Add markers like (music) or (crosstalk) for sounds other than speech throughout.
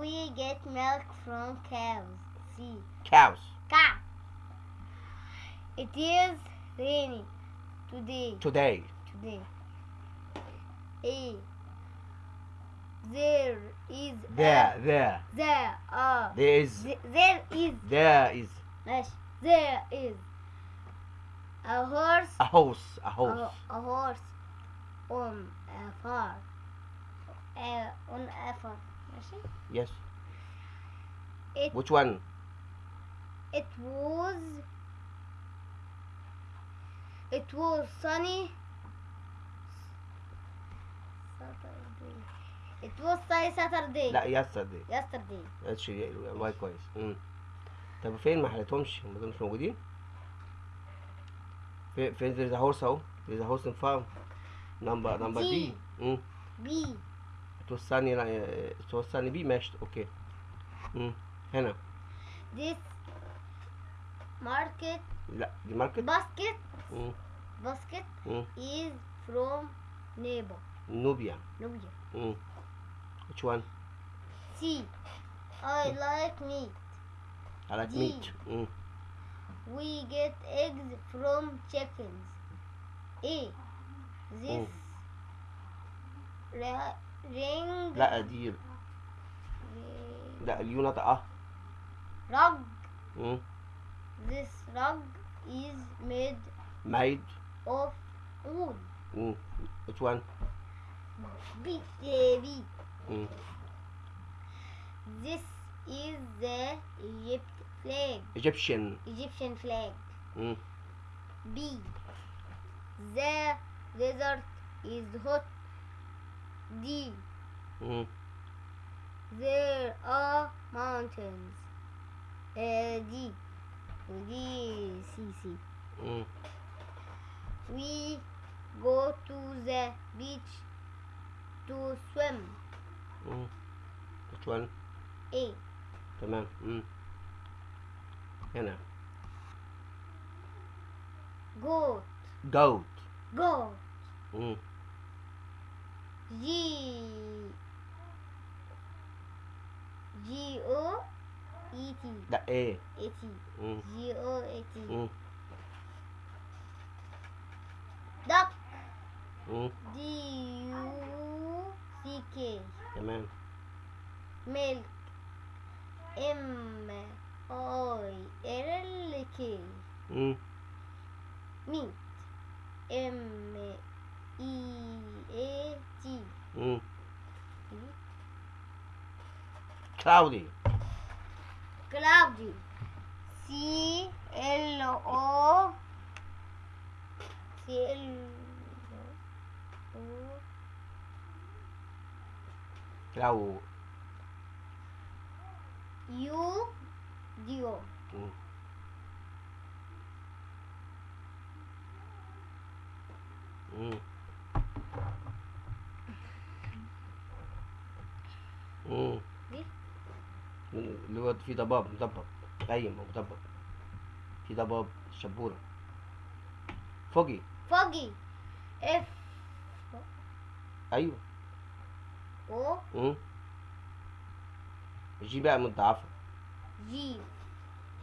We get milk from cows. See. Cows. Cow. It is raining today. Today. Today. A. There is. There. A, there. There are. There is. There is. There is. There is. A horse. A horse. A horse. A, a horse on a farm. Uh, on a farm ماشي yes it which one it was it was sunny Saturday it was sunny Saturday لا yesterday yesterday ماشي الواي كويس مم. طب فين ما حلتهمش هم دول مش موجودين فين فين there's a horse اهو there's a horse in farm number number D D. مم. B توصلني لا توصلني بيه ماشي اوكي مم. هنا this market لا دي ماركت basket مم. basket مم. is from neighbor نوبيا Nubia. مم. which one C I like meat I like D. meat مم. We get eggs from chickens. A. This ra- ring لا دي لا اليو نطقة rug. مم. This rug is made made of wool. مم. which one B. A, B. مم. This is the Egypt flag. Egyptian Egyptian flag. مم. B. The desert is hot. D. مم. There are mountains. Uh, D. D. C. C. مم. We go to the beach to swim. مم. which one A. تمام مم. هنا Goat. goat Goat. مم. G G O E T. The A. A T. Mm. G O A T. Mm. Duck. Mm. D U C K. Amen. Milk. M O L K. Mm. Cloudy. Cloudy. C L O C L O Clau. U D O. Mm. Mm. اللي هو في ضباب مضبب قيم ومضبب في ضباب شبورة. فوجي. فوجي. إف. أيوه. أو. امم جي بقى متضاعفة جي.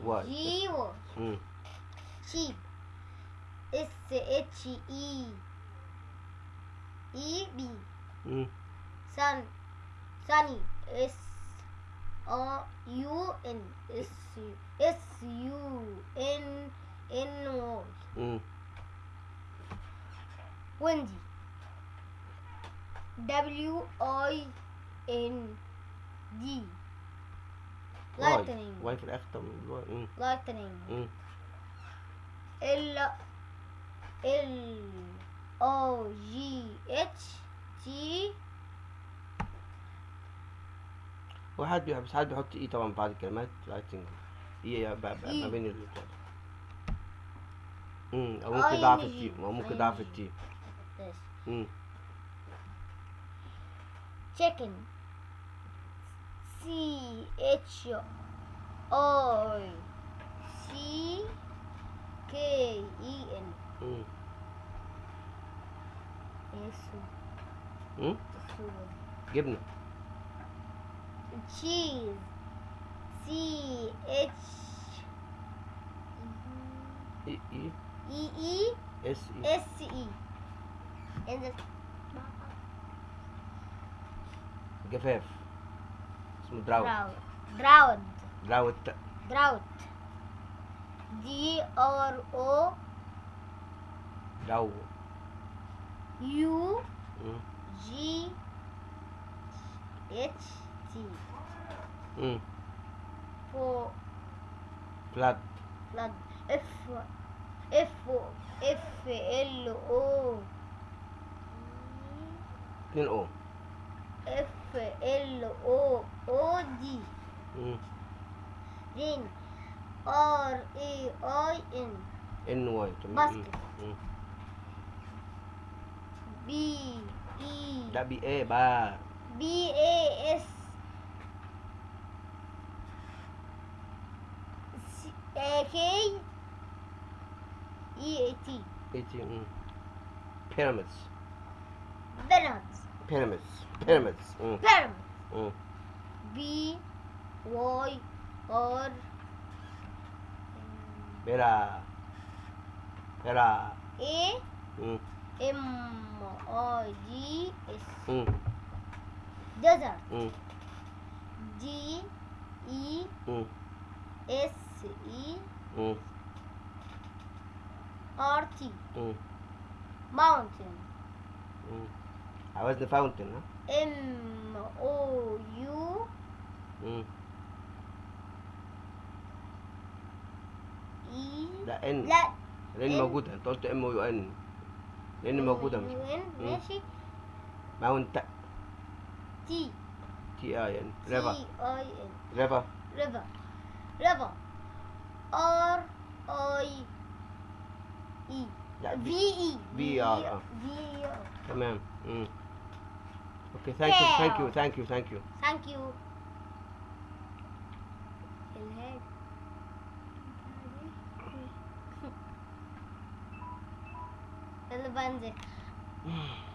واي. جي و. امم شيب. إس إتش إي. إي بي. امم سن. سني. إس. S O U N. S S U N N Y. مم. Windy. W I N D. واي Lightning. واي في الاخر طب الواي. مم. Lightning. مم. L L O G H T وحد بيحب بس حد بيحط اي طبعا بعد الكلمات لايتنج تنجح إيه ما بين الاثنين امم أو ممكن ضعف التيم أو ممكن ضعف التيم. امم تشيكن سي اتش أو سي كي اي ان امم إيه السوري؟ جبنة. cheese. C H E E E E S E S E. And the Gefef. Some drought. Drought. Drought. Drought. D R O. Drought. U. Mm. G. H sea. Mm. For flood. Flood. F F F L O. L O. F L O O D. Mm. Ring. R E I N. N Y. Basket. Mm. Hmm. B E. That B A. B A S. كي اي تي اي تي بيراميدز بيراميدز بيراميدز بيراميدز بيراميدز بي واي ار بيرا بيرا اي ام اي دي اس ديزرت دي اي اس اس اي أو ار تي أو ماونتن أو عاوزنا فاونتن ها ام أو يو ام اي لا ان لا لأن موجوده انت قلت ام يو ان لأن موجوده مش ماشي ماونت تي تي اي ان ريفر تي اي ان ريفر ريفر ريفر R I E لا V بي E V R آه. V R تمام مم. اوكي ثانك يو ثانك يو ثانك يو ثانك يو ثانك يو الهاد اللي بنزل (sighs) (sighs) (sighs)